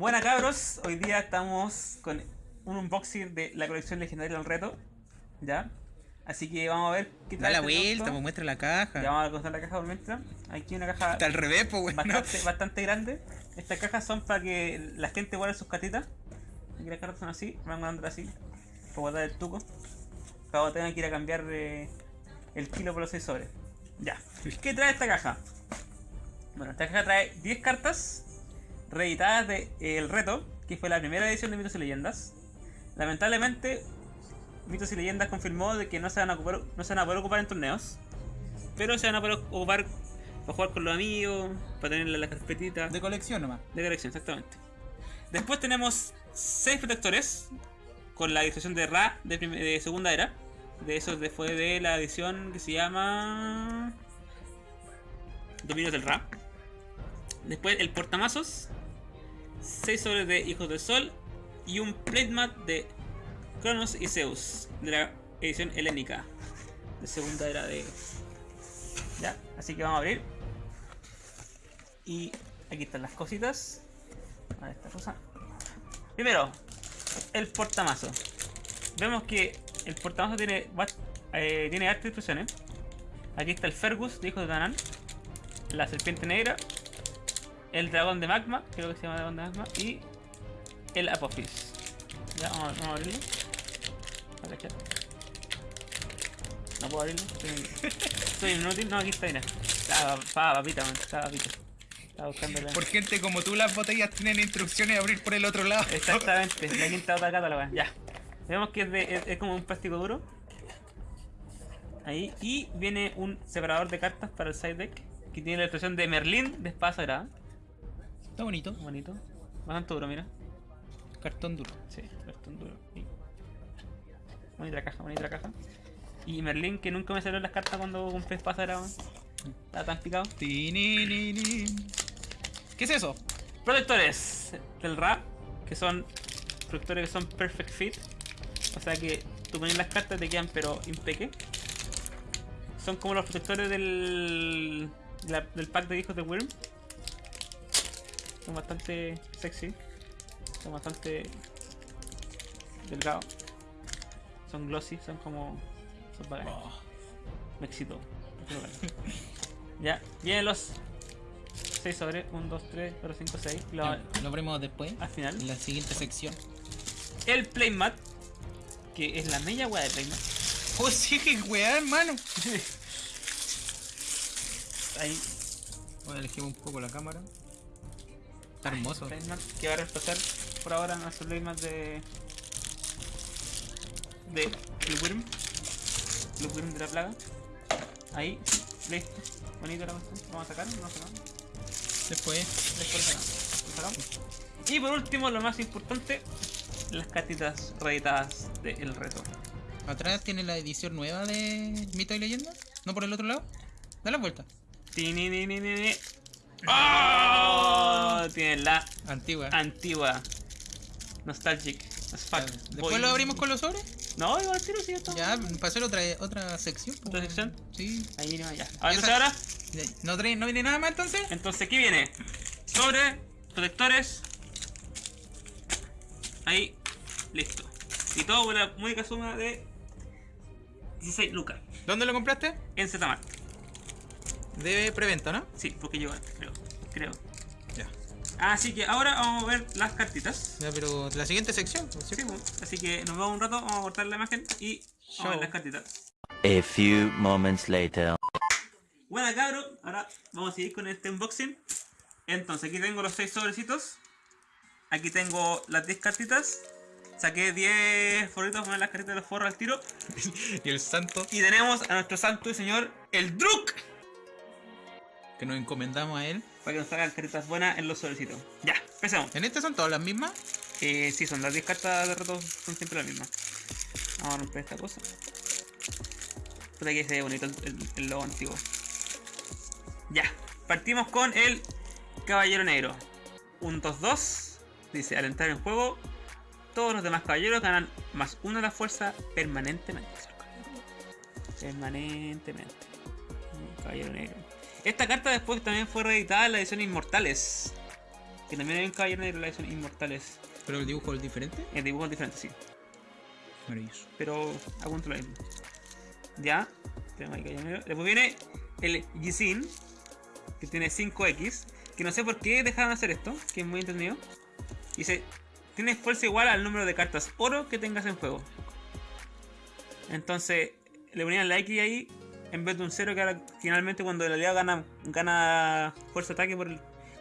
Buena cabros, hoy día estamos con un unboxing de la colección legendaria del reto. ¿Ya? Así que vamos a ver qué Da la este vuelta, tonto. pues muestra la caja. Ya vamos a contar la caja por mientras. Aquí una caja Está al revés, pues, bastante, bastante grande. Estas cajas son para que la gente guarde sus cartitas. Aquí las cartas son así, van guardando así. Para guardar el tuco. Para tengan que ir a cambiar eh, el kilo por los 6 sobres. Ya. ¿Qué trae esta caja? Bueno, esta caja trae 10 cartas reeditadas de eh, El Reto, que fue la primera edición de Mitos y Leyendas. Lamentablemente, Mitos y Leyendas confirmó de que no se van a, ocupar, no se van a poder ocupar en torneos. Pero se van a poder ocupar para jugar con los amigos, para tener las carpetitas De colección nomás. de colección, exactamente. Después tenemos 6 protectores con la ilustración de Ra de, de segunda era. De esos fue de la edición que se llama Dominios del Ra. Después el portamazos, 6 sobres de Hijos del Sol y un platemat de Cronos y Zeus de la edición helénica de segunda era de. Ya, así que vamos a abrir. Y aquí están las cositas. A ver esta cosa. Primero, el portamazo. Vemos que el portamazo tiene, eh, tiene hartas instrucciones. Aquí está el Fergus de Hijos de Danán. La serpiente negra. El dragón de magma, creo que se llama dragón de magma. Y el Apophis. Ya, vamos, a- vamos a abrirlo. A. No puedo abrirlo. Soy, soy inútil. No, aquí está, mira. Estaba, papita, man. Estaba papita. Estaba buscando la... Por gente como tú, las botellas tienen instrucciones de abrir por el otro lado. Exactamente, la quinta otra cata la weá. Ya. Vemos que es, de, es, es como un plástico duro. Ahí. Y viene un separador de cartas para el side deck. Que tiene la ilustración de Merlín de espada sagrada. Está bonito. Bonito. Bastante duro, mira. Cartón duro. Sí, bastante duro. Y- Bonita caja, bonita caja. Y Merlín que nunca me salió en las cartas cuando compré sagrada. weón. Estaba tan picado. ¿Qué es eso? Protectores del rap, que son protectores que son perfect fit. O sea que tú pones las cartas te quedan pero impeque. Son como los protectores del, la- del pack de hijos de Wyrm. Son bastante sexy. Son bastante delgados. Son glossy, son como... Son bacanes. Me excitó. ya, vienen los 6 sobre 1, 2, 3, 4, 5, 6. Lo, Ya, Lo abrimos después. al final. En la siguiente sección. El playmat, que es la media wea de playmat. Oh, sí, que weá, hermano. Ahí, Voy a elegir un poco la cámara. Está hermoso. que va a reemplazar por ahora nuestro playmat de. de. el Wyrm. El Wyrm de la plaga. Ahí, listo. Bonito la cuestión. Vamos a sacar, no sacamos. Después. Después sacamos. Lo sacamos. Y por último, lo más importante, las cartitas reeditadas del reto. Atrás tiene la edición nueva de Mito y Leyenda. No por el otro lado. Da la vuelta. Tinininininini. ¡Oh! Tiene la Antigua. antigua. Nostalgic. as fuck. Después lo abrimos con los sobres. No, igual al tiro sí, ya está. Ya, hacer otra, otra sección. po. ¿Otra sección? Sí. Ahí viene. Ahora, Esa- entonces ahora, ¿No, trae- ¿No viene nada más entonces? entonces, ¿qué viene? Sobre, protectores. Ahí, listo. Y todo con la única suma de 16 lucas. ¿Dónde lo compraste? En Zmart. De preventa, ¿no? Sí, porque llegó antes, creo. Creo. Ya. Así que ahora vamos a ver las cartitas. Ya, pero la siguiente sección. ¿no es Sí, cierto? pues, así que nos vemos un rato, vamos a cortar la imagen y vamos a ver las cartitas. A few moments later. Buena cabro, ahora vamos a seguir con este unboxing. Entonces aquí tengo los 6 sobrecitos. Aquí tengo las 10 cartitas. Saqué 10 forritos con las cartitas de los forros al tiro. Y el santo Y tenemos a nuestro santo y señor, el Druk. Que nos encomendamos a él. Para que nos hagan cartitas buenas en los sobrecitos. Ya, empecemos. ¿En este son todas las mismas? Eh, sí, son las 10 cartas de reto, son siempre las mismas. Vamos a romper esta cosa. Puta que se ve bonito el logo antiguo. Ya, partimos con el Caballero Negro. Un 2-2. Dice, al entrar en juego, todos los demás caballeros ganan más uno de la fuerza permanentemente. Permanentemente. Caballero Negro. Esta carta después también fue reeditada en la edición Inmortales. Que también hay un caballero negro, la son inmortales. Pero el dibujo es diferente. El dibujo es diferente, sí. Maravilloso. Pero aguanto lo mismo. Ya. Tenemos ahí caballero. Después viene el Yisin. Que tiene 5X. Que no sé por qué dejaron hacer esto. Que es muy entendido. Dice. Tiene fuerza igual al número de cartas oro que tengas en juego. Entonces, le ponían la X ahí en vez de un 0 que ahora finalmente cuando el aliado gana, gana fuerza de ataque por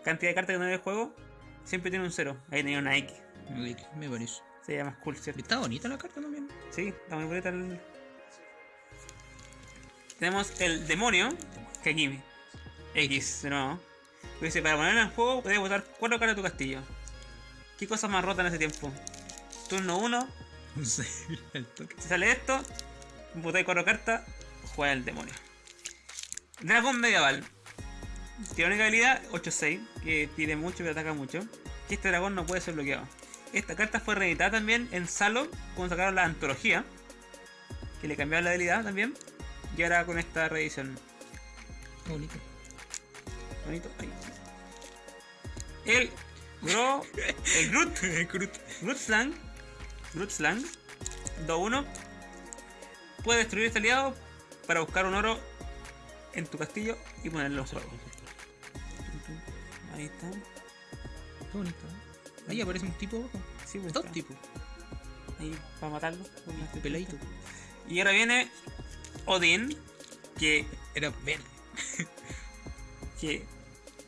cantidad de cartas que tiene el juego, siempre tiene un 0. Ahí tenía una X. Ok, Me parece. Sería más cool, ¿cierto? Está bonita la carta también. Sí, está muy bonita el... Tenemos el demonio, que aquí X. Que Dice, para ponerlo en juego puedes botar 4 cartas de tu castillo. ¿Qué cosas más rotas en ese tiempo? Turno 1, No sé, toque. Si sale esto, botáis cuatro cartas, juega el demonio. Dragón medieval. Tiene única habilidad 8-6, que tire mucho pero ataca mucho. Que este dragón no puede ser bloqueado. Esta carta fue reeditada también en Salo cuando sacaron la antología. Que le cambiaron la habilidad también. Y ahora con esta reedición. Qué bonito. Bonito. Ahí. El Gro. El Groot. Groot. Grootslang, Grootslang 2-1 puede destruir este aliado para buscar un oro en tu castillo y ponerlo juego. Ahí está. Qué bonito. ¿eh? Ahí aparece un tipo abajo. Sí, pues Dos está. tipos. Ahí para matarlo. este Peladito. Y ahora viene Odin, que, Era verde. que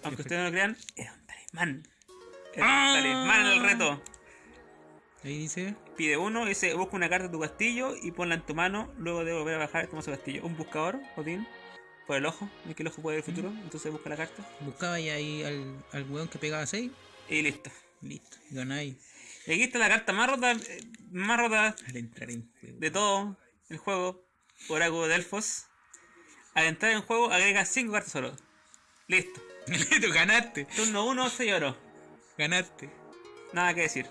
aunque ustedes no lo crean, era un talismán. Era Ah. un talismán en el reto. Ahí dice. Pide uno, dice busca una carta de tu castillo y ponla en tu mano, luego de volver a bajar toma su castillo. Un buscador, Odín, por el ojo, es que el ojo puede ver el futuro, entonces busca la carta Buscaba y ahí al, al weón que pegaba 6. y listo. Listo. Ganáis Y aquí está la carta más rota, eh, más rota al entrar en juego. de todo el juego, Oráculo de Elfos. Al entrar en juego agrega 5 cartas oro. Listo. Tú ganaste. Turno 1, 6 oro. Ganaste. Nada que decir.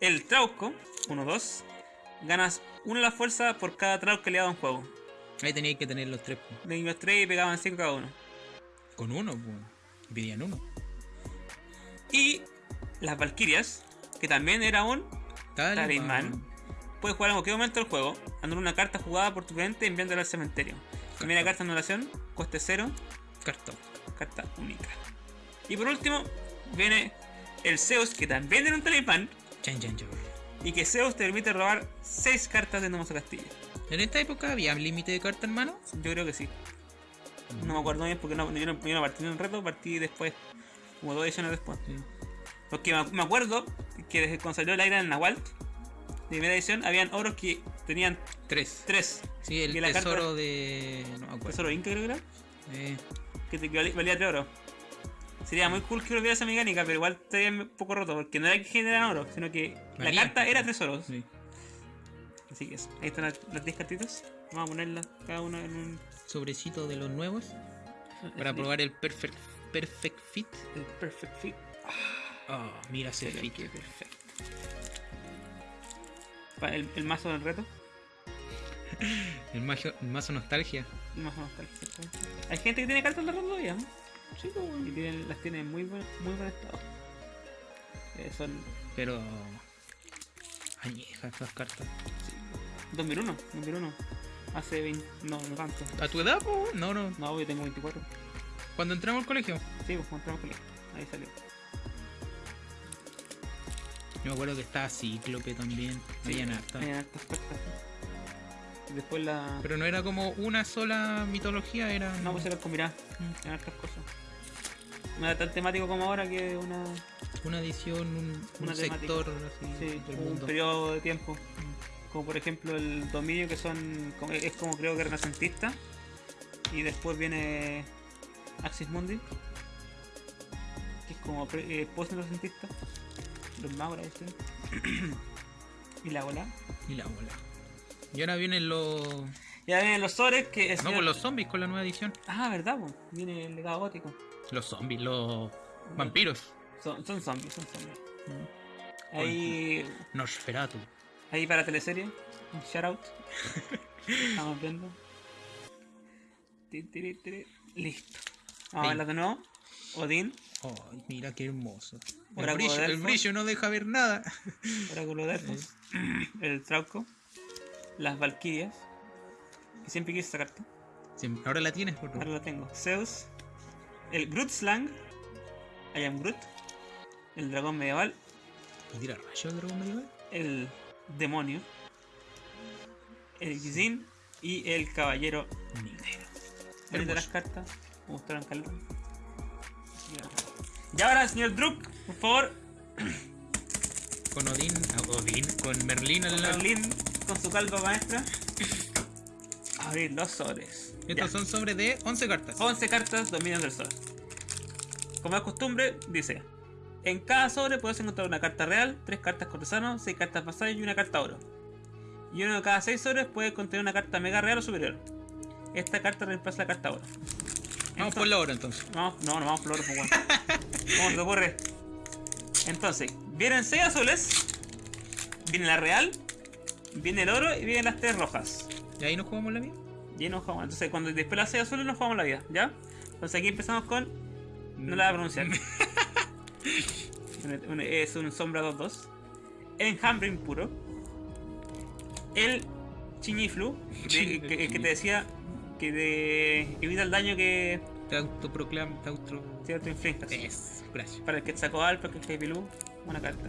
El Trauco, 1-2. Ganas una la fuerza por cada Trauco que le dado en juego. Ahí teníais que tener los tres. De los 3 y pegaban 5 cada uno. Con uno, pues. Y pedían uno. Y las Valkyrias, que también era un Talismán. Puedes jugar en cualquier momento del juego, anular una carta jugada por tu cliente enviándola al cementerio. Primera carta de anulación, coste 0, Cartón. carta única. Y por último, viene el Zeus, que también era un talismán, Chan, chan, chan. y que Zeus te permite robar 6 cartas de Nomoso Castillo. En esta época había límite de cartas en mano. Yo creo que sí. No me acuerdo bien porque no, yo, no, yo no partí en el reto, partí después, como dos ediciones después. Sí. Porque me, acuerdo que desde cuando salió el aire en Nahual, de primera edición, habían oros que tenían Tres. 3. Sí, el la carta- tesoro de. No me acuerdo. Tesoro Inca creo que era. Eh, que te valía, valía 3 oro. Sería muy cool que volviera esa mecánica, pero igual estaría un poco roto, porque no era que generan oro, sino que la carta era 3 oros. sí. Así que eso. Ahí están las las 10 cartitas. Vamos a ponerlas cada una en un. Sobrecito de los nuevos. Para probar el Perfect, perfect Fit. El Perfect Fit. Oh, mira ese fit. perfecto. El, el mazo del reto. El mazo, el mazo nostalgia. El mazo exactamente. Hay gente que tiene cartas del reto todavía, ¿no? Sí, pues, Y tienen, las tiene en muy buen, muy buen estado. Eh, son Pero. Añejas esas cartas. 2001, 2001. Hace 20. No, no tanto. ¿A tu edad, po? No, no. No, yo tengo 24. Cuando entramos al colegio. Sí, pues entramos con él. Ahí salió. Yo me acuerdo que estaba Cíclope también. Habían hartas. Habían hartas cartas. Y después la. Pero no era como una sola mitología, era. No, pues era combinada. Mm. En hartas cosas. No era tan temático como ahora que una. Una edición, un, Una un sector así Sí, del un periodo de tiempo. Como por ejemplo el dominio que son. es como creo que renacentista. Y después viene Axis Mundi. Que es como eh, post-renacentista. Los magos, sí. y la bola. Y la bola. Y ahora vienen los. Ya vienen los sobres que es. No, pues los zombies con la nueva edición. Ah, verdad, pues. Viene el legado gótico. Los zombies, los vampiros. Son, son zombies, son zombies. Ahí, Nosferatu. ahí para teleserie, un shoutout. Estamos viendo. Listo. Vamos a Ahí. verla de nuevo. Odín, Ay, mira qué hermoso. El brillo, el no deja ver nada. Oráculo de Elfos, el Trauco, las Valquirias, que siempre quise esa carta, Sí, ahora la tienes, por ahora la tengo. Zeus, el Groot Slang, I am Groot, el dragón medieval, ¿Y tira rayo el dragón medieval? el demonio, el Gizin y el caballero negro. Bonita las cartas, me gustaron calor. Y ahora, señor Druk, por favor, Con Odín, Odín, con Merlín al lado. Berlín con su calva maestra, abrir los sobres. Estos Ya. son sobre de 11 cartas. 11 cartas, dominios del sol. Como es costumbre, dice: En cada sobre puedes encontrar una carta real, 3 cartas cortesano, 6 cartas vasallo y una carta oro. Y uno de cada 6 sobres puede contener una carta mega real o superior. Esta carta reemplaza la carta oro. Vamos por la hora entonces. Vamos, no, no vamos por oro, pues bueno. ¿Cómo se te ocurre? Entonces, vienen 6 azules, viene la real, viene el oro y vienen las 3 rojas. ¿Y ahí nos jugamos la vida? Y ahí nos jugamos. Entonces, cuando después las 6 azules nos jugamos la vida, ¿ya? Entonces aquí empezamos con. No la voy a pronunciar. Un- un- es un sombra 2-2. Enjambre impuro. El chiñiflu, que, que- que te decía que te evita el daño que Te autoproclamas, te auto... te autoinfliges. Es, gracias. Para el Quetzalcoatl, para el Pilú, una carta.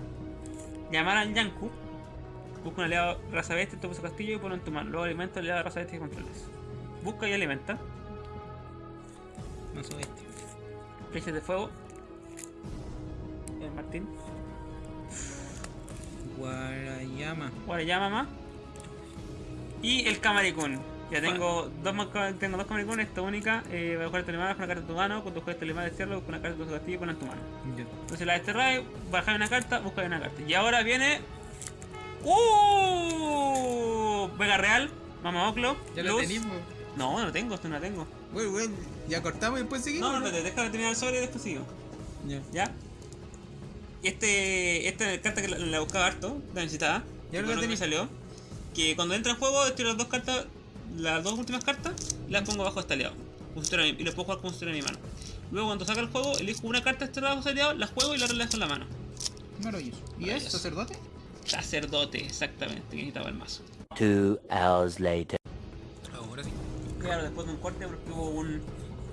Llamar al Yanku. Busca un aliado raza bestia, topa su castillo y ponlo en tu mano. Luego alimenta al aliado raza bestia que controles. Busca y alimenta. Mazo bestia. Flechas de fuego. El Martín. Guarayama. Guarayama más. Y el Camaricún. Ya tengo dos, tengo dos Camaricún, esta única. Eh, voy a jugar Telemada con una carta de tu mano. Cuando juegues Telemada de Cerro, con una carta de tu castillo y ponla en tu mano. Entonces la desterráis, bajáis una carta, buscáis una carta. Y ahora viene. ¡Uh! Vega Real, Mama Oclo. Ya Luz. tenemos. No, no lo tengo, esto no la tengo. Bueno, bueno, ya cortamos y después seguimos. No, no, espérate, déjame terminar el sobre y después sigo. Ya. ¿Ya? Y este, esta carta que la, la buscaba harto, la necesitaba. Ya lo que me salió. Que cuando entra en juego, tiro las dos cartas, las dos últimas cartas, las pongo bajo este aliado. Y las puedo jugar como si en mi mano. Luego cuando saca el juego, elijo una carta de este lado bajo aliado, la juego y la dejo en la mano. Maravilloso. ¿Y es Maravilloso. sacerdote? Sacerdote, exactamente, que necesitaba el mazo. Two hours later. Ahora sí. Claro, después de un corte porque hubo un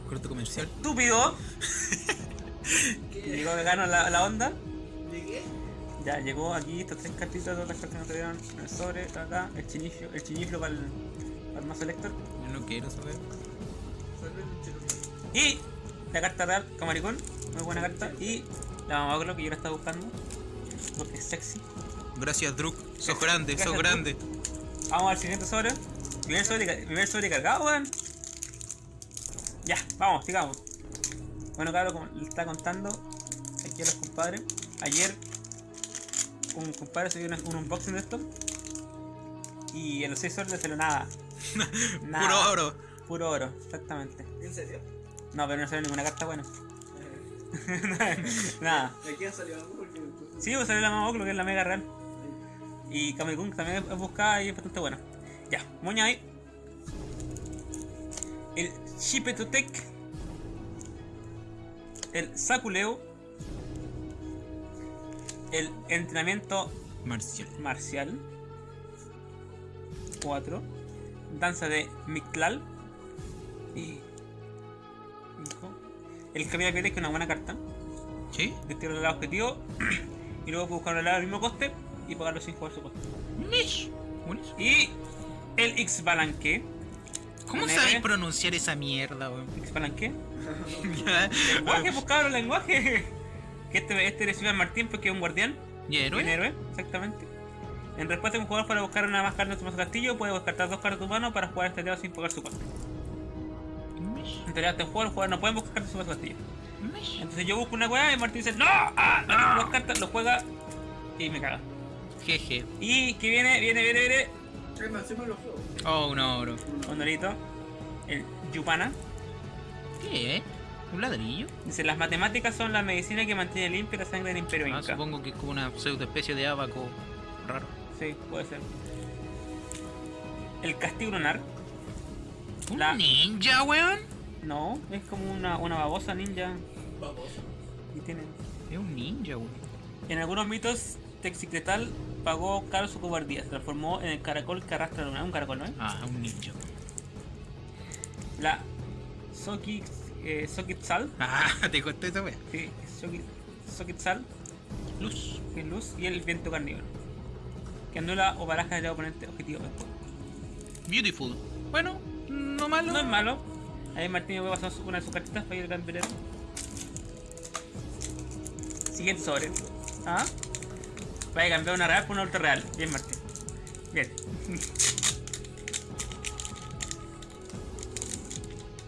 Corte comercial. estúpido llegó vegano a la, a la onda. Ya, llegó aquí estas tres cartitas de otras cartas que nos trajeron en el sobre, acá, el chiniflo, el chiniflo para el, para el mazo Lector. Yo no quiero saber. Y la carta real, Camaricón, muy buena carta. Y la Mamaglo que yo la estaba buscando, porque es sexy. Gracias, Druk. Sos grande, Gracias, sos Druk. grande. Vamos al siguiente sobre. Primer sobre, ca- primer sobre cargado, weón. Ya, vamos, sigamos. Bueno, claro, como le está contando aquí a los compadres. Ayer un compadre subió una- un unboxing de esto. Y en los 6 sobres le salió nada. Nada. Puro oro. Puro oro, exactamente. ¿En serio? No, pero no salió ninguna carta buena. nada. ¿De quién salió? Porque... Sí, pues salió la Mamoclo, que es la mega real. Y Kamekun también es buscada y es bastante buena. Ya, moña ahí. El Shipetotec. El Sakuleo. El entrenamiento Marcial. marcial. 4. Danza de Mictlal. Y. El camino de que es una buena carta ¿Sí? al lado objetivo y luego puedo buscar al lado al mismo coste y pagarlo sin jugar su coste. Mish. Buenísimo. Y el X Balanque. ¿Cómo R. pronunciar esa mierda, weón? X Balanque. Ya. Lenguaje, pues cabrón, lenguaje. Que este, este recibe al Martín porque es un guardián. ¿Y héroe? Un héroe, exactamente. En respuesta a un jugador para buscar una más carta en su castillo, puede descartar dos cartas de tu mano para jugar este aliado sin pagar su coste. Mish. En teoría, este juego los jugadores no pueden buscar cartas en su castillo. Entonces yo busco una weá y Martín dice, ¡No! ¡Ah! No tengo dos cartas, lo juega y me caga. Jeje. Y que viene, viene, viene, viene. ¿Qué más? Hacemos los juegos. Oh, un oro. Honorito, el Yupana. ¿Qué? ¿Un ladrillo? Dice, las matemáticas son la medicina que mantiene limpia la sangre del imperio Ah, inca. supongo que es como una pseudo especie de abaco raro. Sí, puede ser. El castigo lunar. ¿Un La- ninja, weón? No, es como una, una babosa ninja. Vamos. Y tienen. Es un ninja, weón. En algunos mitos, Texicretal pagó caro su cobardía. Se transformó en el caracol que arrastra la luna. Un caracol, ¿no? Ah, un ninja. La Soki, eh, Sokitzal. Ah, te costó esa wea. Sí, Soki- Sokitzal. Luz. Que es luz. Y el viento carnívoro. Que anula o baraja del oponente objetivo. Beautiful. Bueno, no malo. No es malo. Ahí Martín me voy a pasar una de sus cartitas para ir al campeonato. Siguiente sobre. ¿Ah? Vaya cambiar una real por una ultra real. Bien, Martín. Bien.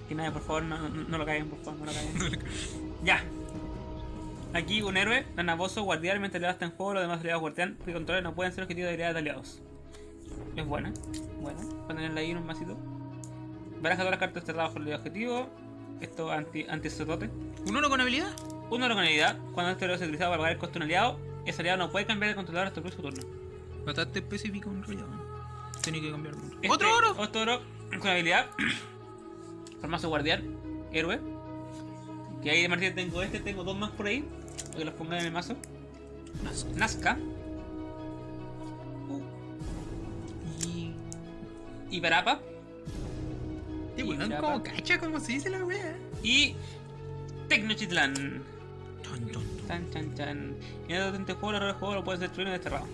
Que nadie, por favor, no, no, no lo caigan, por favor, no lo caigan. ya. Aquí un héroe, Nanaboso, guardián, mientras aliado está en juego, los demás aliados guardián que controlan no pueden ser objetivos de habilidades de aliados. Es buena, buena. Para tenerla ahí en un masito. Baraja todas las cartas cerradas bajo el objetivo. Esto anti, anti cerrote. ¿Un uno con habilidad? Uno con habilidad. Cuando este héroe es utilizado para pagar el coste de un aliado, ese aliado no puede cambiar el controlador hasta el próximo turno. Bastante específico en realidad. Tenía que cambiar. Este- ¡Otro oro! Otro oro con habilidad. Formazo guardián, héroe. Que ahí de Martín tengo este, tengo dos más por ahí. Para que los pongan en el mazo. Nazca. Y. Y Barapa. Y Y weón, como cacha, como se dice la wea. Y Tecnochitlan. Ton, ton. Chan, chan. Y en este juego, el juego lo puedes destruir en desterrado.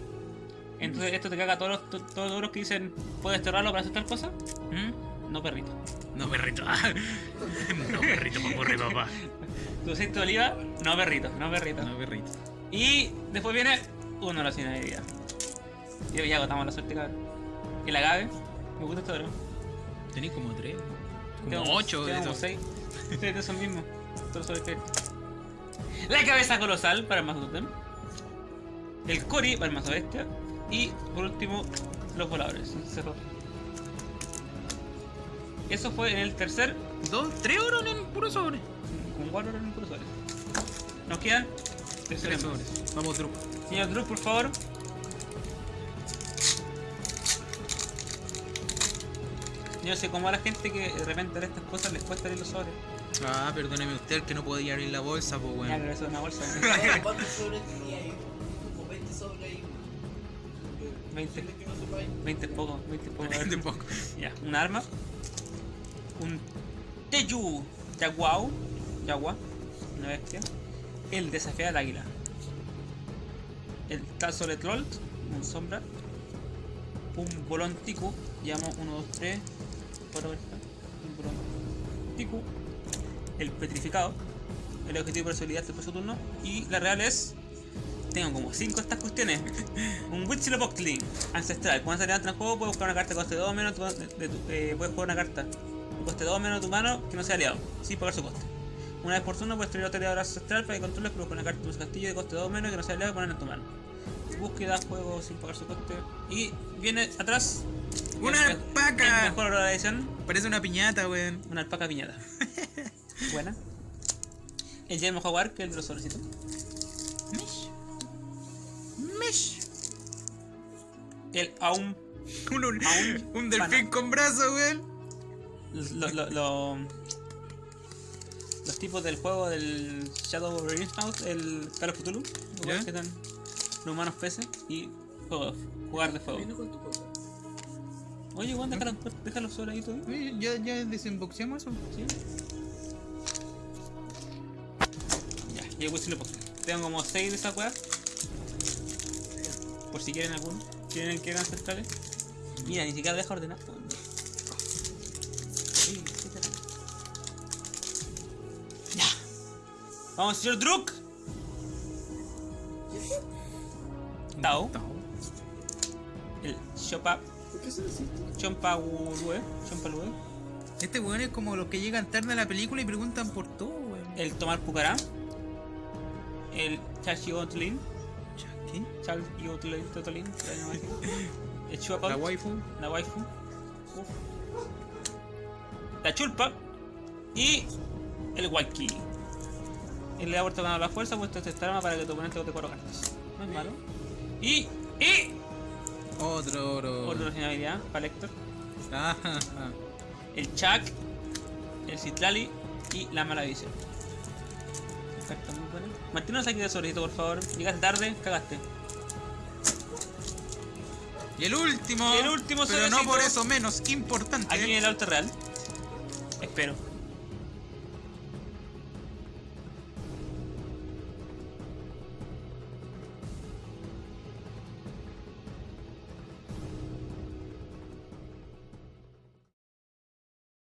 Entonces, esto te caga todos los, to- todos los que dicen puedes desterrarlo para hacer tal cosa. ¿Mm? No, perrito. No, perrito. no, perrito, papurri, papá. Tu aceite de oliva, no, perrito, no, perrito. No, perrito. Y después viene uno la sin habilidad. Y ya agotamos la suerte, cabrón. Y la agave, me gusta este oro. Tenéis como tres. Como ocho de esos. seis. De esos mismos. Todos sobre crédito. La cabeza colosal para el mazo totem. El Cori para el mazo bestia. Y por último, los voladores. Cerro. Eso fue en el tercer. Dos, tres oros en puro sobre. Con cuatro en puro sobre. Nos quedan tres Tres sobres. Vamos, Drew. Señor Drew, por favor. Yo no sé cómo a la gente que de repente de estas cosas les cuesta leer los sobres. Ah, perdóneme usted que no podía abrir la bolsa, pues Ya, weón. pero eso es una bolsa. ¿Cuántos sobres tenía ahí? Como 20 sobres ahí. 20. Posible que no sepáis. 20 es poco, 20 es poco. De poco. Ya, un arma. Un Teyu Yaguau. Yagua. Una bestia. El desafía al águila. El Tazole Troll. Un sombra. Un bolón Tiku. Llamo 1, 2, 3. 4 Un bolón Tiku. El petrificado. El objetivo de personalidad del próximo turno. Y la real es. Tengo como 5 de estas cuestiones. Un Witchlepochtli ancestral. Cuando se levanta en juego, puedes buscar una carta que coste 2 menos. tu- de- de tu- eh, puedes jugar una carta que coste 2 menos de tu mano que no sea aliado, sin pagar su coste. Una vez por turno, puedes traer otro aliado ancestral para que controles, pero con una carta de tu castillo de coste 2 menos que no sea aliado y ponerla en tu mano. Búsqueda, juego sin pagar su coste. Y viene atrás. ¡Una el alpaca! El mejor edición. Parece una piñata, weón. Una alpaca piñata. Buena. El Yermo Jaguar, que es el de los sobrecitos. Mish. Mish. El Aum. Un, un, Aún un delfín con brazo, weón. lo- lo- lo- los tipos del juego del Shadow of Innsmouth, el Call of Cthulhu, ¿Ya? que están los humanos peces y jugar de fuego. Oye, Juan, déjalo, déjalo solo ahí todavía. Oye, ¿Ya, ya desemboxeamos eso? ¿Sí? Ya, y después sí lo. Tengo como 6 de esas weas. Por si quieren alguno. ¿Quieren que hagan centrales? Mira, ni siquiera deja ordenar. Ya. Vamos, señor Druk. Tao. El Chopa. ¿Por qué se deciste? Chompa Lue. Chompa Lue. Este weón es como los que llegan tarde a la película y preguntan por todo, weón. El Tomar Pucará. El Chachi Otlin. ¿Qué? Charles y Otlin. Totolin. la llamo así. El Chuapa. La waifu. La waifu. Uf. La chulpa. Y el Walkie. Él le da vuelta con la fuerza, puesto este arma para que tu oponente bote cuatro cartas. No es malo. Y. Y. Otro oro. Otra habilidad para Héctor. Ah, ah, ah. El Chuck. El Citlali. Y la mala visión. Carta muy buena. Manténnos aquí de sobrecito, por favor. Llegaste tarde, cagaste. Y el último. Y el último Pero no por eso menos importante. Aquí en el alto real. Espero.